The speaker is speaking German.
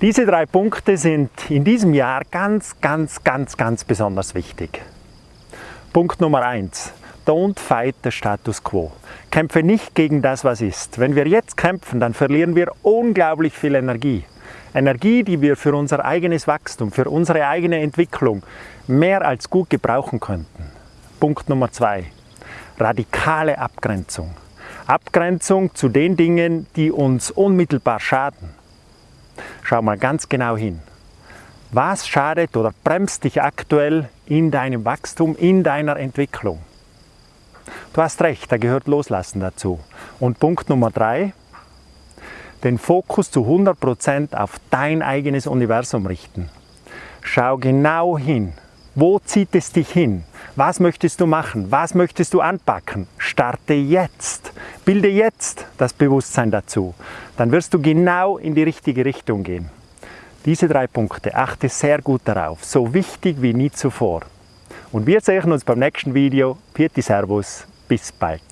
Diese drei Punkte sind in diesem Jahr ganz, ganz, ganz, ganz besonders wichtig. Punkt Nummer eins: Don't fight the status quo. Kämpfe nicht gegen das, was ist. Wenn wir jetzt kämpfen, dann verlieren wir unglaublich viel Energie. Energie, die wir für unser eigenes Wachstum, für unsere eigene Entwicklung mehr als gut gebrauchen könnten. Punkt Nummer zwei: Radikale Abgrenzung. Abgrenzung zu den Dingen, die uns unmittelbar schaden. Schau mal ganz genau hin. Was schadet oder bremst dich aktuell in deinem Wachstum, in deiner Entwicklung? Du hast recht, da gehört Loslassen dazu. Und Punkt Nummer drei, den Fokus zu 100% auf dein eigenes Universum richten. Schau genau hin. Wo zieht es dich hin? Was möchtest du machen? Was möchtest du anpacken? Starte jetzt. Bilde jetzt das Bewusstsein dazu. Dann wirst du genau in die richtige Richtung gehen. Diese drei Punkte, achte sehr gut darauf. So wichtig wie nie zuvor. Und wir sehen uns beim nächsten Video. Pieti Servus. Bis bald.